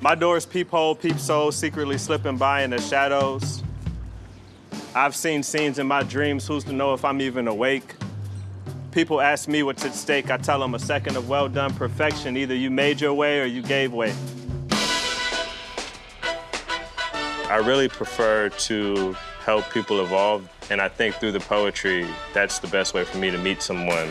My door's peephole, peepsoul, secretly slipping by in the shadows. I've seen scenes in my dreams, who's to know if I'm even awake? People ask me what's at stake, I tell them a second of well done perfection. Either you made your way or you gave way. I really prefer to help people evolve, and I think through the poetry, that's the best way for me to meet someone.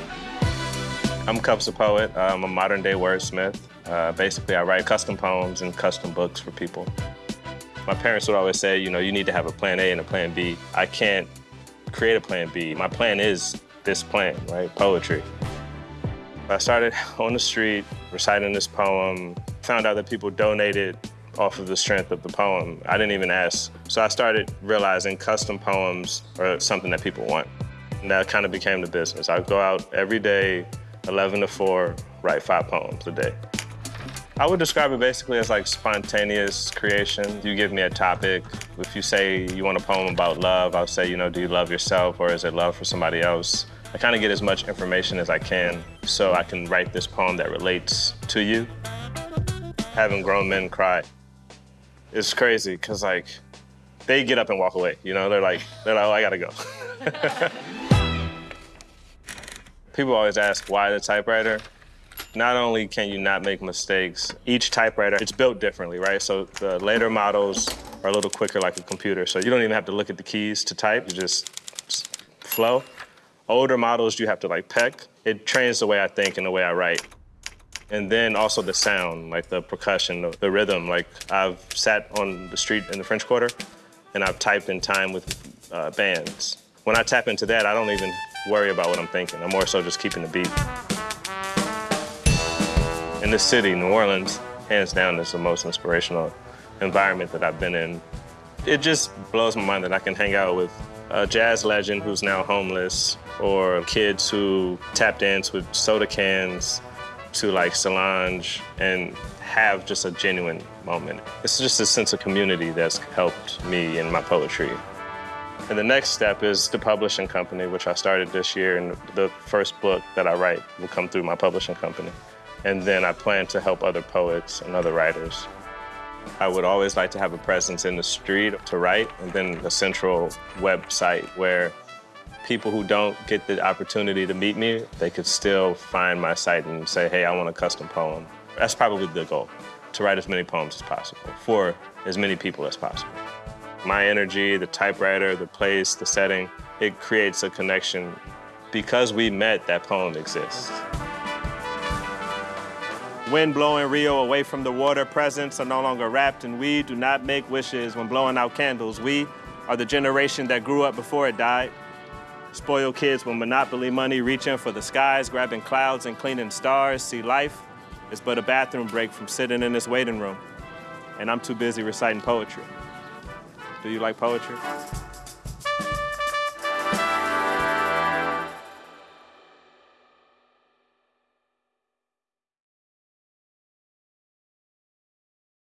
I'm Cups a Poet. I'm a modern day wordsmith. Uh, basically, I write custom poems and custom books for people. My parents would always say, you know, you need to have a plan A and a plan B. I can't create a plan B. My plan is this plan, right? Poetry. I started on the street reciting this poem, found out that people donated off of the strength of the poem. I didn't even ask. So I started realizing custom poems are something that people want. And that kind of became the business. I would go out every day, 11 to 4, write five poems a day. I would describe it basically as like spontaneous creation. You give me a topic. If you say you want a poem about love, I'll say, you know, do you love yourself or is it love for somebody else? I kind of get as much information as I can so I can write this poem that relates to you. Having grown men cry is crazy because like they get up and walk away. You know, they're like, they're like, oh, I gotta go. People always ask why the typewriter. Not only can you not make mistakes, each typewriter, it's built differently, right? So the later models are a little quicker like a computer. So you don't even have to look at the keys to type, you just, flow. Older models, you have to like peck. It trains the way I think and the way I write. And then also the sound, like the percussion, the, the rhythm. Like I've sat on the street in the French Quarter and I've typed in time with uh, bands. When I tap into that, I don't even worry about what I'm thinking. I'm more so just keeping the beat. In this city, New Orleans, hands down, is the most inspirational environment that I've been in. It just blows my mind that I can hang out with a jazz legend who's now homeless, or kids who tap dance with soda cans to like Solange and have just a genuine moment. It's just a sense of community that's helped me in my poetry. And the next step is the publishing company, which I started this year, and the first book that I write will come through my publishing company. And then I plan to help other poets and other writers. I would always like to have a presence in the street to write, and then a central website where people who don't get the opportunity to meet me, they could still find my site and say, hey, I want a custom poem. That's probably the goal, to write as many poems as possible for as many people as possible. My energy, the typewriter, the place, the setting, it creates a connection. Because we met, that poem exists. Wind blowing Rio away from the water, presents are no longer wrapped in we do not make wishes when blowing out candles. We are the generation that grew up before it died. Spoiled kids with monopoly money reaching for the skies, grabbing clouds and cleaning stars. See, life is but a bathroom break from sitting in this waiting room. And I'm too busy reciting poetry. Do you like poetry?